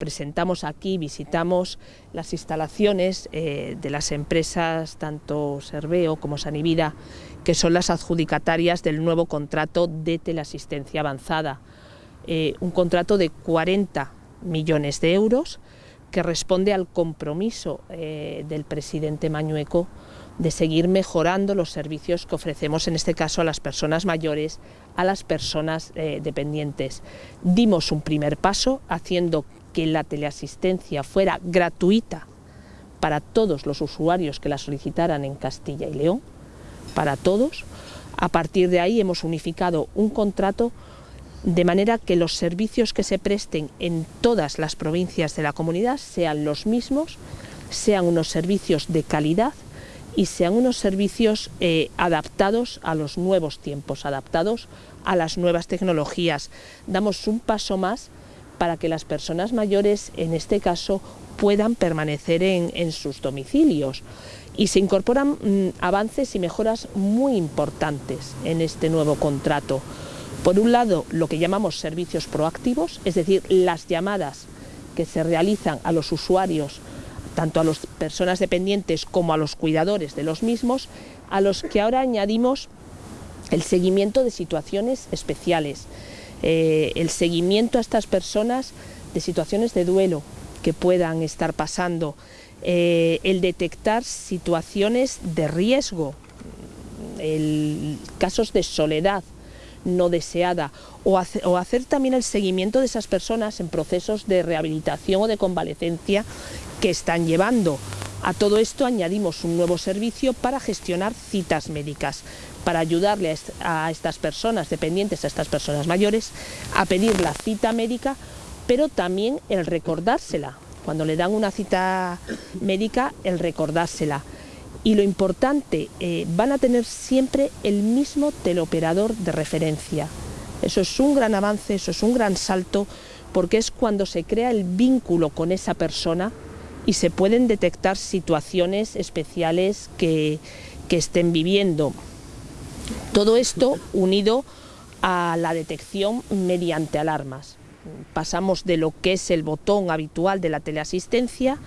Presentamos aquí, visitamos las instalaciones eh, de las empresas tanto Serveo como Sanivida, que son las adjudicatarias del nuevo contrato de teleasistencia avanzada. Eh, un contrato de 40 millones de euros que responde al compromiso eh, del presidente Mañueco de seguir mejorando los servicios que ofrecemos, en este caso a las personas mayores, a las personas dependientes. Dimos un primer paso haciendo que la teleasistencia fuera gratuita para todos los usuarios que la solicitaran en Castilla y León, para todos. A partir de ahí hemos unificado un contrato de manera que los servicios que se presten en todas las provincias de la comunidad sean los mismos, sean unos servicios de calidad y sean unos servicios eh, adaptados a los nuevos tiempos, adaptados a las nuevas tecnologías. Damos un paso más para que las personas mayores, en este caso, puedan permanecer en, sus domicilios. Y se incorporan mm, avances y mejoras muy importantes en este nuevo contrato. Por un lado, lo que llamamos servicios proactivos, es decir, las llamadas que se realizan a los usuarios, tanto a las personas dependientes como a los cuidadores de los mismos, a los que ahora añadimos el seguimiento de situaciones especiales, eh, el seguimiento a estas personas de situaciones de duelo que puedan estar pasando, eh, el detectar situaciones de riesgo, el, casos de soledad no deseada o hacer también el seguimiento de esas personas en procesos de rehabilitación o de convalecencia que están llevando. A todo esto añadimos un nuevo servicio para gestionar citas médicas, para ayudarle a estas personas dependientes, a estas personas mayores, a pedir la cita médica, pero también el recordársela. Cuando le dan una cita médica, el recordársela. Y lo importante, eh, van a tener siempre el mismo teleoperador de referencia. Eso es un gran avance, eso es un gran salto, porque es cuando se crea el vínculo con esa persona y se pueden detectar situaciones especiales que, estén viviendo. Todo esto unido a la detección mediante alarmas. Pasamos de lo que es el botón habitual de la teleasistencia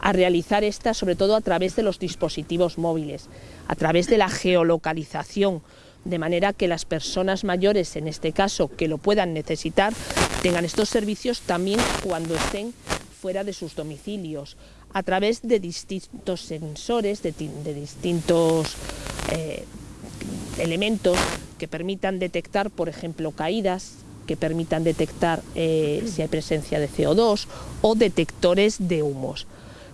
a realizar esta sobre todo a través de los dispositivos móviles, a través de la geolocalización, de manera que las personas mayores, en este caso, que lo puedan necesitar, tengan estos servicios también cuando estén fuera de sus domicilios, a través de distintos sensores, de, distintos eh, elementos que permitan detectar, por ejemplo, caídas, que permitan detectar eh, si hay presencia de CO2 o detectores de humos.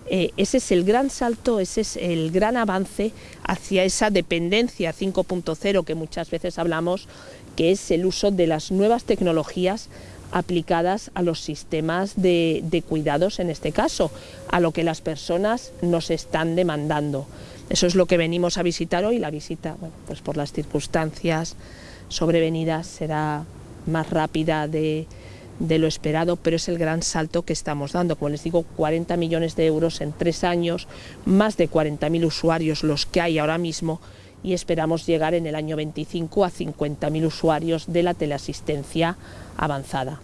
Eh, ese es el gran salto, ese es el gran avance hacia esa dependencia 5.0 que muchas veces hablamos, que es el uso de las nuevas tecnologías aplicadas a los sistemas de, cuidados en este caso, a lo que las personas nos están demandando. Eso es lo que venimos a visitar hoy, la visita, pues por las circunstancias sobrevenidas será más rápida de, de, lo esperado, pero es el gran salto que estamos dando. Como les digo, 40 millones de euros en tres años, más de 40.000 usuarios los que hay ahora mismo y esperamos llegar en el año 25 a 50.000 usuarios de la teleasistencia avanzada.